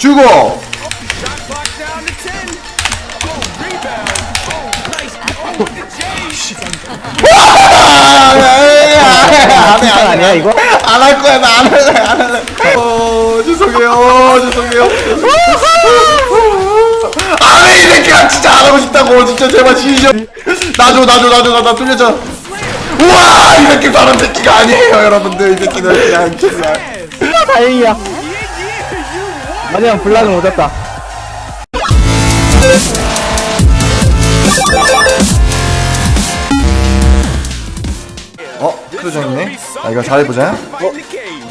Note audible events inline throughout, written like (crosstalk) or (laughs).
주고 Clock down to 10. Rebound. Nice. With the J. 안해 안해 아니야 이거? 안 할 거야 나 안 할래 안 할래 어 죄송해요 죄송해요 안해 이 새끼야 진짜 안 하고 싶다고 진짜 제발 진짜 나줘 나줘 나줘 나나 뚫려줘 우와 이 새끼 사람 새끼가 아니에요 여러분들 이 새끼는 그냥 그냥 아, 다행이야 마지막 block은 못 잡다. 어? 크루저 있네. 아 이거 잘해보자. cave.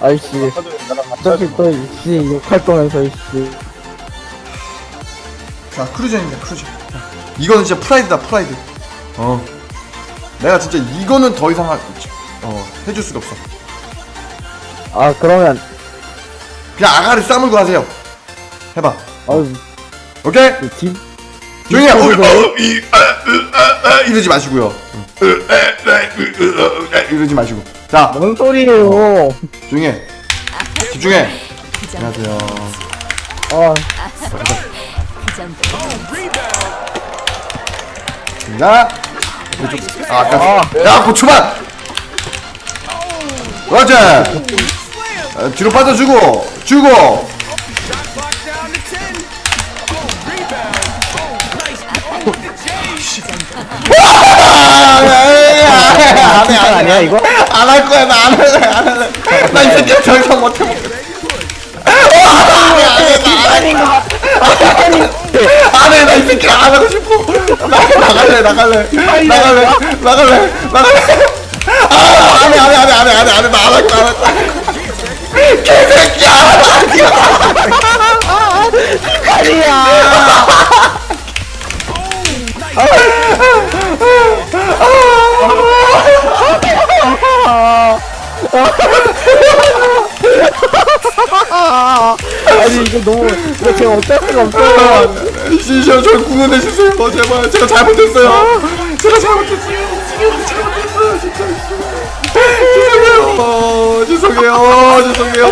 아이씨. 어차피 또 이씨 욕할 거면서 이씨. 자 크루저입니다 크루저. 자, 이거는 진짜 프라이드다 프라이드. 어. 내가 진짜 이거는 더 이상 하, 어 해줄 수가 없어. 아 그러면 그냥 아가리 싸물고 하세요. 해봐. 아유. 오케이? 뒷 조용히 해. 어, 어, 이, 아, 으, 아, 아, 이러지 마시고요. 어, 에, 이러지 마시고. 자. 뭔 소리예요? 조용히 해. 집중해. 안녕하세요. 아. 자. 왼쪽. 아 아까 야 고추만 그렇지. 어, 뒤로 빠져주고 주고 Clock down to 10. Rebound. Nice. With the J. 안해 아니야 이거? 안 할 거야 나 안 할래 안 할래 나 이 새끼 더 이상 못해 먹겠어 안해 나이 새끼 안 하고 싶어 나 나갈래 나갈래 나갈래 나갈래 나갈래 아 안해 안해 안해 안해 안해 나안 할 거야 안할 거야 개새끼야! 아니 이거 너무 이거 제가 어쩔 수가 없어요 시시한 저 구원해 주세요. 제발 제가 잘못했어요. 제가 잘못했어요. 지금 잘못했어요. 진짜 죄송해요. 어, 죄송해요. 죄송해요.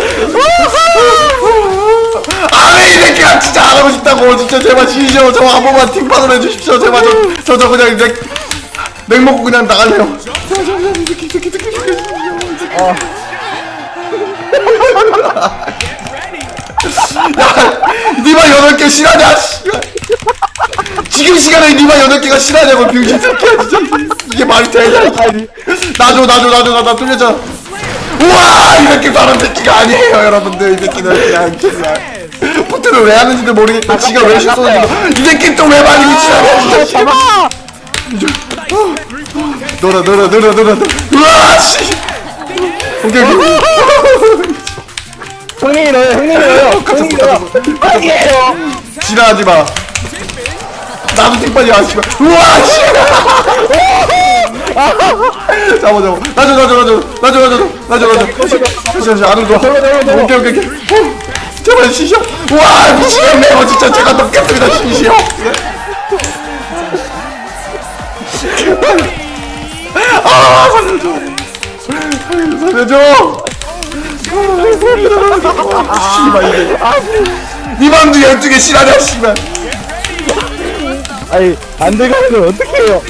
아왜 이 새끼야. 진짜 안 하고 싶다고. 진짜 제발 시시한 저한 번만 팀판으로 해주십시오. 제발 저저 저 그냥 맥, 맥 먹고 그냥 나갈래요. 이 새끼 니마 여덟 개 실하냐 시간에 니마 여덟 개가 실하냐고 병신 새끼야 진짜 이게 말이 되냐 나줘 나줘 나줘 나나 뚫려줘 우와 이 새끼 사람 새끼가 아니에요 여러분들. 이 새끼는 그냥 그냥 포트를 왜 하는지도 모르겠고 지가 왜 실수하는지 이 새끼 또왜 말이 미치냐 진짜. 놀아 놀아 놀아 놀아 우와 씨. 오케이 오케이. 형님이 넣어요 형님이 넣어요. 형님이 넣어요 아니에요. 지나가지 마. 나도 뒷발이야, 씨발. 우와, 씨. (laughs) 잡아, 잡아. 나줘, 나줘, 나줘. 나줘, 나줘. 나줘, 나줘. 다시, 다시, 안으로 들어와. 오케이, 오케이, 오케이. 어, 제발, 시시야. 우와, 미치겠네요. 진짜 제가 넣겠습니다, 시시야. 아, 살려줘. 살려줘. 씨발, 이게. 니 맘도 12개 실하냐, 씨발. 아니 안 들어가면 어떻게 해요?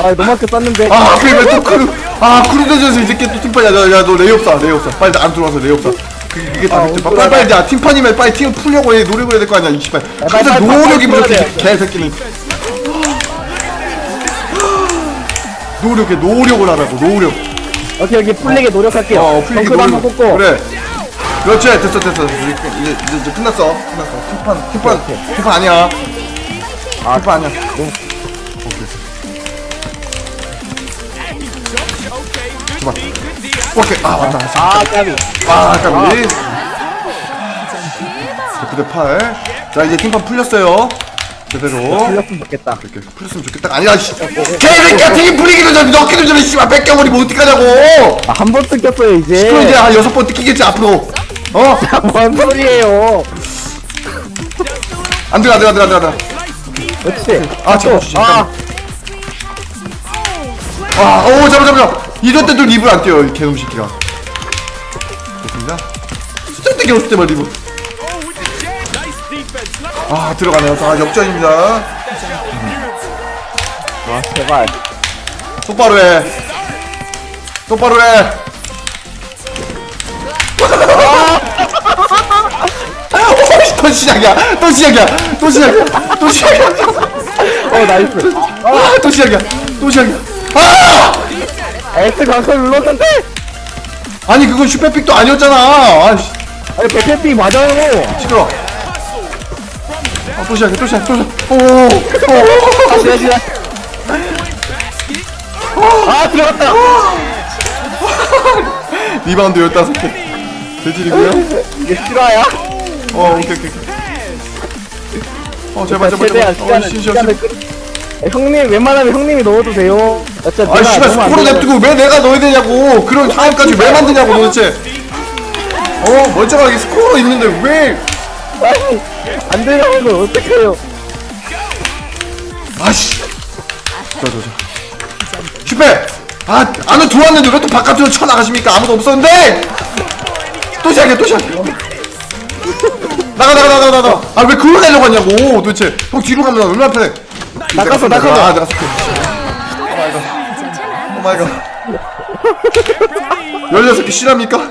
아 너무 아껴 쌌는데. 아 그러면 또 크루 아 크루전에서 이 새끼 또 팀판 야야너 레이업 쏴 레이업 쏴 빨리 안 들어와서 레이업 쏴 그- 그게 다 아, 엉뚱하다. 빨리 빨리 야 팀판이면 빨리 팀 풀려고 해. 노력을 해야 될 거 아니야 이 씨발. 빨리, 항상 노력이 부족해. 개새끼는. 노력해 노력을 하라고 노력. 오케이 여기 풀리게 노력할게요. 어 풀리게 한번 노력. 꽂고. 그래. 그렇지. 됐어 됐어. 이제, 이제, 이제 끝났어. 끝났어. 팀판 팀판 팀판 아니야 아 팀판 아니야 너무 제발 오케이 아 맞다 아 까비 아, 까비. 그대 팔. 자, 이제 팀판 풀렸어요. 제대로. 풀렸으면 좋겠다 이렇게 풀렸으면 좋겠다. 아니야, 씨. 개새끼야, 팀 풀리기도 전에 넣기도 전에, 씨발, 뺏겨버리 면 어떡하냐고! 아, 한 번 뜯겼어요 이제 그럼 이제 한 여섯 번 뜯기겠지, 앞으로. 어? (laughs) 뭔 소리예요 안 들어가, 안 들어가, 안 들어가, 안 들어가. 그렇지 아, 잠깐만, 아. 아, 오, 잠깐, 잠깐. 이럴 때도 립을 안 띄워, 이 개놈 새끼가. 됐습니다. 쓸데기 없을 때만 립을. 아 들어가네요. 자 역전입니다. 와 제발. 똑바로 해. 똑바로 해. 어이씨, 또 시작이야. 또 시작이야. 또 시작이야. 또 시작이야. 어 nice. 아, 또 시작이야. 또 시작이야. 아! X 강선 눌렀는데? 아니 그건 슈퍼픽도 아니었잖아. 아이씨. 아니 백해피 맞아요. 시끄러 아, 또 시작이야. 또 시작 또 시작. 오오오. 다시 다시 아 들어갔다. 리바운드 15개 대질이고요? 이게 실화야? 어 오케이 오케이 오케이. 어 제발 제발 최대한 제발. 어 시간을 씨, 씨, 시간을 씨. 끌 에, 형님 웬만하면 형님이 넣어도 돼요. 어차피 아 내가 씨발 너무 안 스코로 되면- 냅두고 왜 내가 넣어야 되냐고. 그런 상황까지 왜 만드냐고 도대체. 어 멀쩡하게 스코어 있는데 왜? 아니 안 되냐고 이걸 어떡해요. 아씨. 저저저 슈페! 아 안에 들어왔는데 왜 또 바깥으로 쳐 나가십니까? 아무도 없었는데! 또 시작해 또 시작해 나가 나가 나가 나가. 아 왜 그걸 내려고 하냐고. 도대체 형 뒤로 가면 얼마나 편해? 나갔어, 나갔어. 아 내가 쏠게. 오마이갓. 오마이갓. 16개 실화입니까?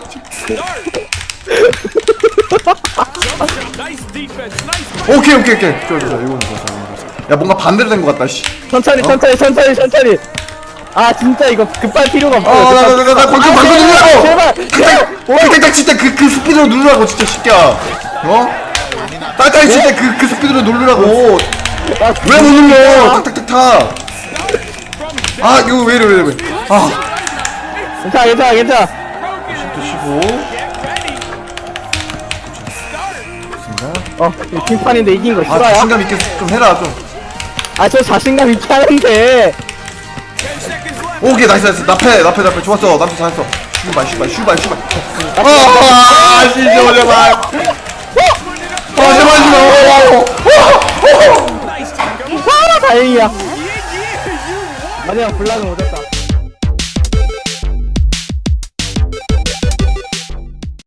오케이 오케이 오케이. 좋아 좋아 이거는 좋아 야 뭔가 반대로 된 것 같다 씨. 천천히 천천히 천천히 천천히. 아 진짜 이거 급할 필요가 없어요. 어, 나, 나, 나, 나, 나, 방금, 방금 누르라고! 제발 칠때 그, 그 스피드로 누르라고, 진짜, 새끼야. 어? 딱딱 칠때 그, 그 스피드로. 아, 왜못 눌러? 탁탁탁탁. 아, 이거 왜 이래, 왜 이래, 왜. 아, 괜찮아 괜찮아 괜찮아 또 쉬고. 어 이거 팀판인데 이긴 거 아, 싫어요? 자신감 있게 좀 해라, 좀. 아저 자신감 있게 하는데 오케이, nice, nice. 나패, 나패, 나패. 좋았어. 나패 잘했어. 슈발, 슈발, 슈발, 슈발. 아, 제발. 아, 제발, 제발. 아 마지막 block은 못했다